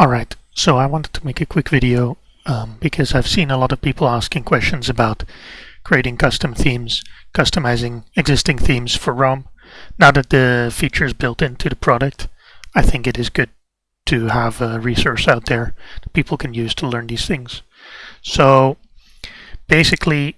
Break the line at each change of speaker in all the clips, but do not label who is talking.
Alright, so I wanted to make a quick video um, because I've seen a lot of people asking questions about creating custom themes, customizing existing themes for Roam. Now that the feature is built into the product, I think it is good to have a resource out there that people can use to learn these things. So basically,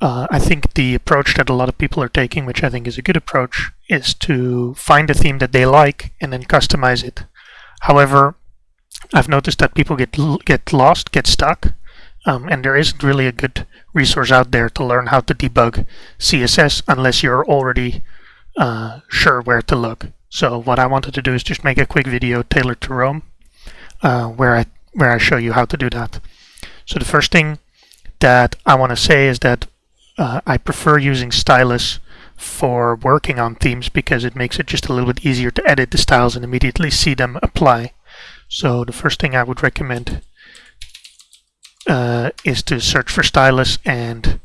uh, I think the approach that a lot of people are taking, which I think is a good approach, is to find a theme that they like and then customize it. However, I've noticed that people get get lost, get stuck, um, and there isn't really a good resource out there to learn how to debug CSS unless you're already uh, sure where to look. So what I wanted to do is just make a quick video tailored to Roam, uh, where I where I show you how to do that. So the first thing that I want to say is that uh, I prefer using Stylus for working on themes because it makes it just a little bit easier to edit the styles and immediately see them apply. So the first thing I would recommend uh, is to search for Stylus and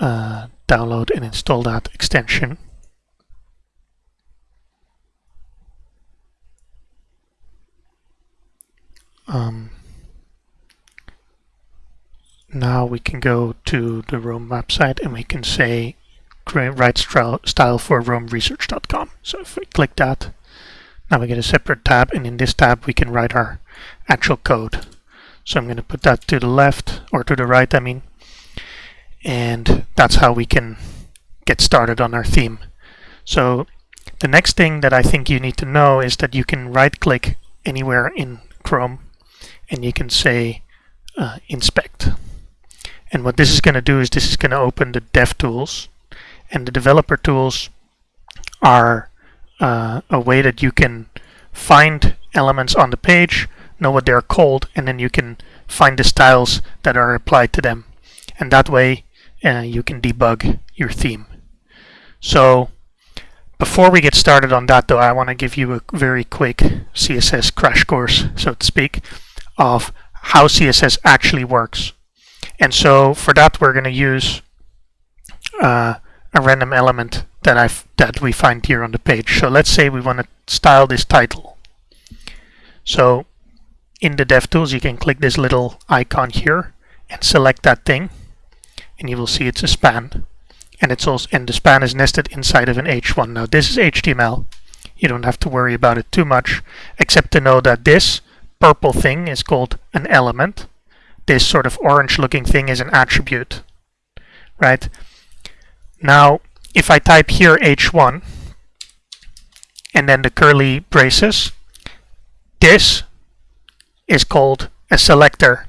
uh, download and install that extension. Um, now we can go to the Roam website and we can say create, write style for roamresearch.com. So if we click that, now we get a separate tab, and in this tab we can write our actual code. So I'm going to put that to the left, or to the right, I mean. And that's how we can get started on our theme. So the next thing that I think you need to know is that you can right-click anywhere in Chrome, and you can say uh, Inspect. And what this is going to do is this is going to open the DevTools, and the developer tools are uh, a way that you can find elements on the page, know what they're called, and then you can find the styles that are applied to them. And that way uh, you can debug your theme. So before we get started on that though, I want to give you a very quick CSS crash course, so to speak, of how CSS actually works. And so for that we're going to use uh, a random element that I that we find here on the page. So let's say we want to style this title. So in the DevTools, you can click this little icon here and select that thing, and you will see it's a span, and it's also and the span is nested inside of an H1. Now this is HTML. You don't have to worry about it too much, except to know that this purple thing is called an element. This sort of orange-looking thing is an attribute, right? Now, if I type here H1 and then the curly braces, this is called a selector.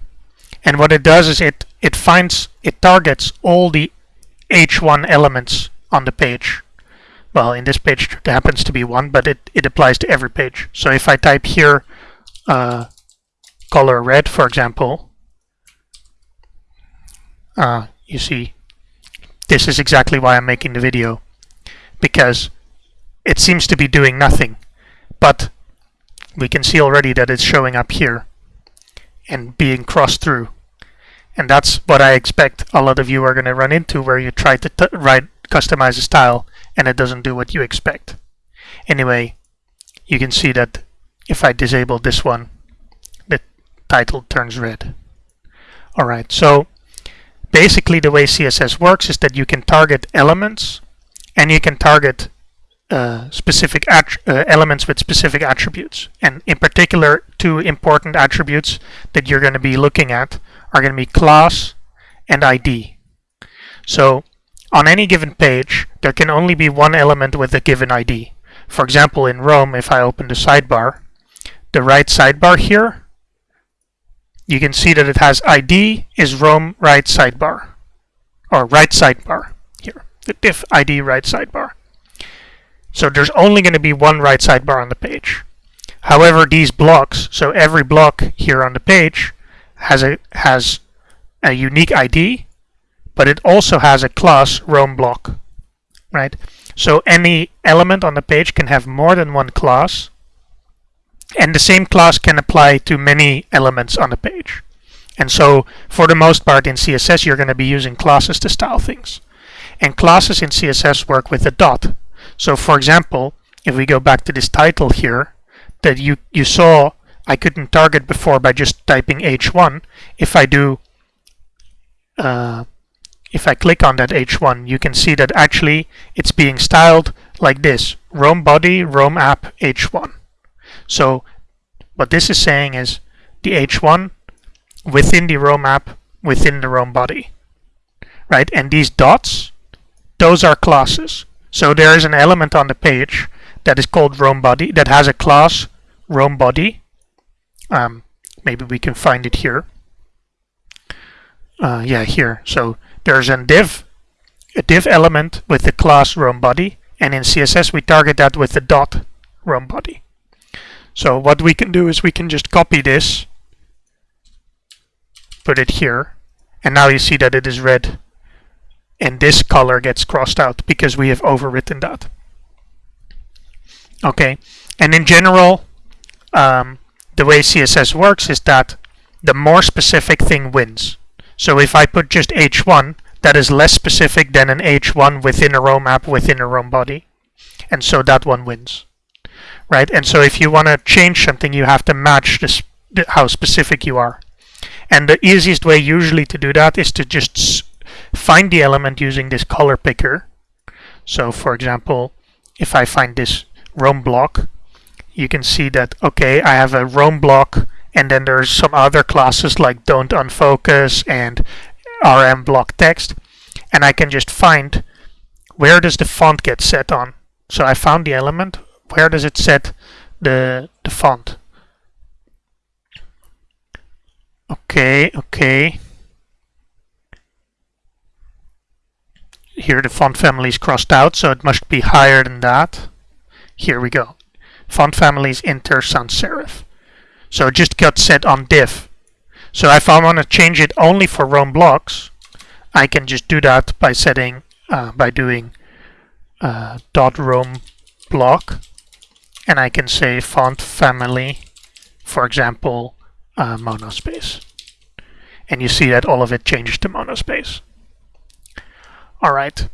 And what it does is it, it finds, it targets all the H1 elements on the page. Well, in this page it happens to be one, but it, it applies to every page. So if I type here uh, color red, for example, uh, you see this is exactly why I'm making the video, because it seems to be doing nothing, but we can see already that it's showing up here and being crossed through. And that's what I expect a lot of you are going to run into where you try to write customize a style and it doesn't do what you expect. Anyway, you can see that if I disable this one, the title turns red. Alright, so basically the way CSS works is that you can target elements and you can target uh, specific uh, elements with specific attributes. And in particular, two important attributes that you're going to be looking at are going to be class and ID. So on any given page, there can only be one element with a given ID. For example, in Roam, if I open the sidebar, the right sidebar here you can see that it has ID is Roam right sidebar or right sidebar here the div ID right sidebar. So there's only going to be one right sidebar on the page. However these blocks so every block here on the page has a has a unique ID but it also has a class Roam block right? So any element on the page can have more than one class and the same class can apply to many elements on the page. And so for the most part in CSS you're going to be using classes to style things. And classes in CSS work with a dot. So for example, if we go back to this title here, that you, you saw I couldn't target before by just typing H1. If I do, uh, if I click on that H1, you can see that actually it's being styled like this, Roam body, Roam app, H1. So what this is saying is the H1 within the Roam app within the Roam body, right? And these dots, those are classes. So there is an element on the page that is called Roam body that has a class Roam body. Um, maybe we can find it here. Uh, yeah, here. So there's a div, a div element with the class Roam body, and in CSS we target that with the dot Roam body. So what we can do is we can just copy this, put it here, and now you see that it is red. And this color gets crossed out because we have overwritten that. Okay, and in general, um, the way CSS works is that the more specific thing wins. So if I put just h1, that is less specific than an h1 within a Roam app within a Roam body. And so that one wins. Right? And so if you want to change something, you have to match this, how specific you are. And the easiest way usually to do that is to just find the element using this color picker. So for example, if I find this Roam block, you can see that, okay, I have a Roam block and then there's some other classes like don't unfocus and rm block text and I can just find where does the font get set on. So I found the element, where does it set the, the font? Okay, okay. Here the font family is crossed out, so it must be higher than that. Here we go. Font family is Inter Sans Serif. So it just got set on div. So if I want to change it only for Roam blocks, I can just do that by setting, uh, by doing uh, dot Roam block, and I can say font family, for example, uh, monospace. And you see that all of it changes to monospace. All right.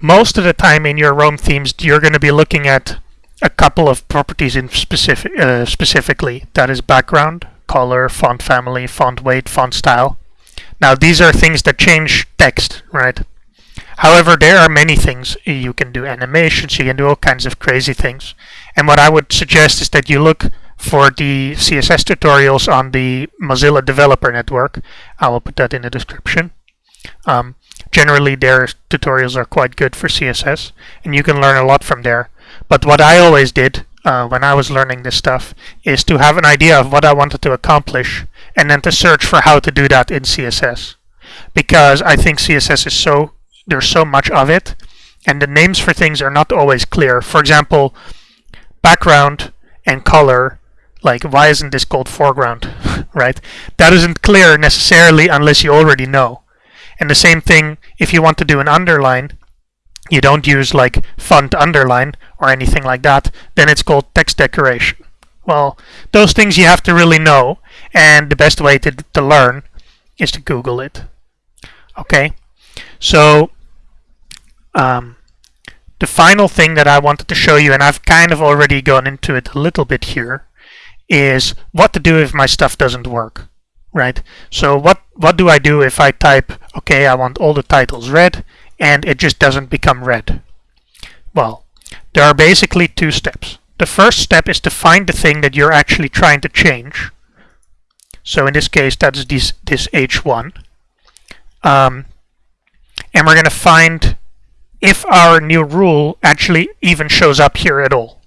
Most of the time in your Roam themes, you're going to be looking at a couple of properties in specific, uh, specifically. That is background, color, font family, font weight, font style. Now these are things that change text, right? However, there are many things. You can do animations, you can do all kinds of crazy things. And what I would suggest is that you look for the CSS tutorials on the Mozilla Developer Network. I will put that in the description. Um, generally, their tutorials are quite good for CSS, and you can learn a lot from there. But what I always did uh, when I was learning this stuff is to have an idea of what I wanted to accomplish and then to search for how to do that in CSS. Because I think CSS is so, there's so much of it and the names for things are not always clear. For example, background and color, like why isn't this called foreground, right? That isn't clear necessarily unless you already know. And the same thing if you want to do an underline, you don't use like font underline or anything like that, then it's called text decoration. Well, those things you have to really know, and the best way to, to learn is to Google it. Okay, so um, the final thing that I wanted to show you, and I've kind of already gone into it a little bit here, is what to do if my stuff doesn't work, right? So what, what do I do if I type, okay, I want all the titles red, and it just doesn't become red? Well, there are basically two steps. The first step is to find the thing that you're actually trying to change. So in this case, that's this, this H1. Um, and we're going to find if our new rule actually even shows up here at all.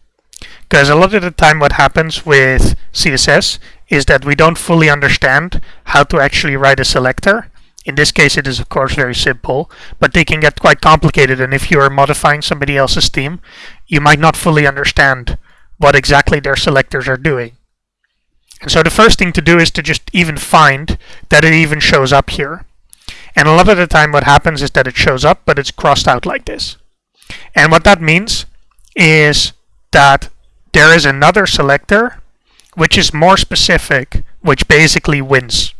Because a lot of the time what happens with CSS is that we don't fully understand how to actually write a selector in this case, it is of course very simple, but they can get quite complicated. And if you are modifying somebody else's theme, you might not fully understand what exactly their selectors are doing. And so the first thing to do is to just even find that it even shows up here. And a lot of the time what happens is that it shows up, but it's crossed out like this. And what that means is that there is another selector which is more specific, which basically wins.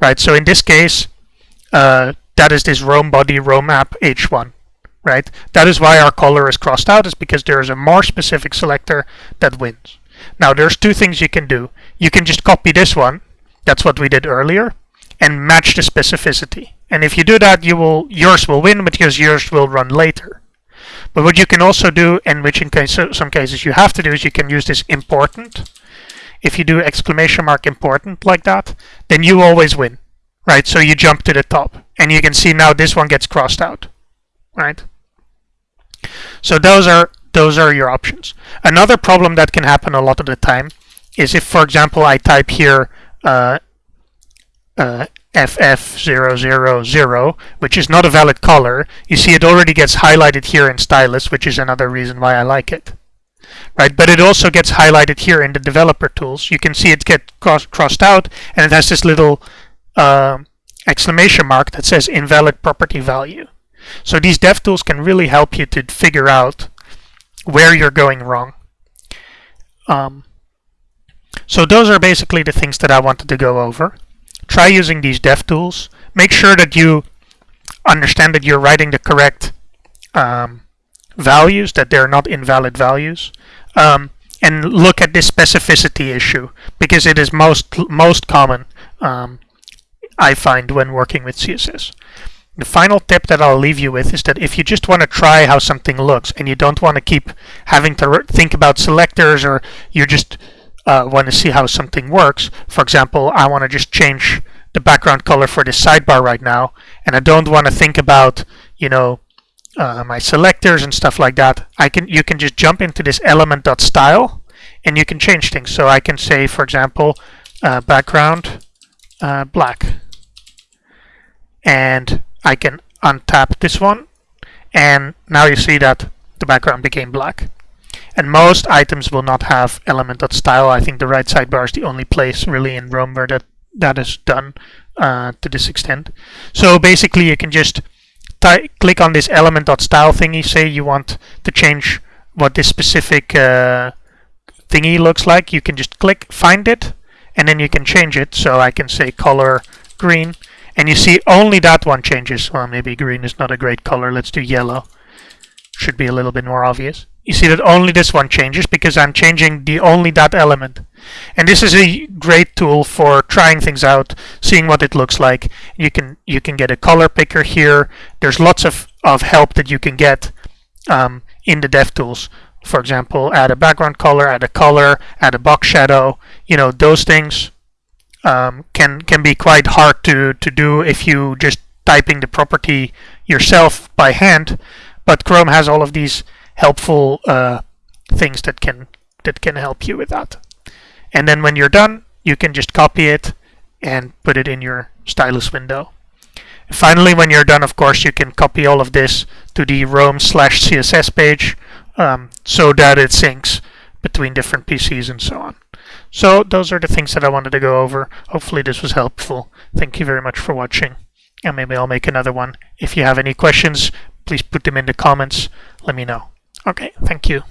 Right, so in this case, uh, that is this Roam body Roam app H1, right? That is why our color is crossed out, is because there is a more specific selector that wins. Now there's two things you can do. You can just copy this one, that's what we did earlier, and match the specificity. And if you do that, you will yours will win because yours will run later. But what you can also do, and which in case, some cases you have to do, is you can use this important. If you do exclamation mark important like that, then you always win, right? So you jump to the top, and you can see now this one gets crossed out, right? So those are those are your options. Another problem that can happen a lot of the time is if, for example, I type here uh, uh, FF000, which is not a valid color, you see it already gets highlighted here in Stylus, which is another reason why I like it. Right, but it also gets highlighted here in the developer tools. You can see it get cross crossed out, and it has this little uh, exclamation mark that says invalid property value. So these dev tools can really help you to figure out where you're going wrong. Um, so those are basically the things that I wanted to go over try using these dev tools. Make sure that you understand that you're writing the correct um, values, that they're not invalid values. Um, and look at this specificity issue because it is most most common um, I find when working with CSS. The final tip that I'll leave you with is that if you just want to try how something looks and you don't want to keep having to think about selectors or you're just uh, want to see how something works, for example, I want to just change the background color for this sidebar right now, and I don't want to think about, you know, uh, my selectors and stuff like that. I can you can just jump into this element.style and you can change things. So I can say, for example, uh, background uh, black, and I can untap this one, and now you see that the background became black. And most items will not have element.style. I think the right sidebar is the only place really in Roam where that, that is done uh, to this extent. So basically you can just click on this element.style thingy, say you want to change what this specific uh, thingy looks like. You can just click, find it, and then you can change it. So I can say color green, and you see only that one changes. Well, maybe green is not a great color. Let's do yellow. Should be a little bit more obvious you see that only this one changes because I'm changing the only that element. And this is a great tool for trying things out, seeing what it looks like. You can you can get a color picker here. There's lots of, of help that you can get um, in the DevTools. For example, add a background color, add a color, add a box shadow. You know, those things um, can can be quite hard to, to do if you just typing the property yourself by hand. But Chrome has all of these helpful uh, things that can that can help you with that. And then when you're done, you can just copy it and put it in your stylus window. Finally, when you're done, of course, you can copy all of this to the Roam slash CSS page um, so that it syncs between different PCs and so on. So those are the things that I wanted to go over. Hopefully this was helpful. Thank you very much for watching. And maybe I'll make another one. If you have any questions, please put them in the comments. Let me know. Okay, thank you.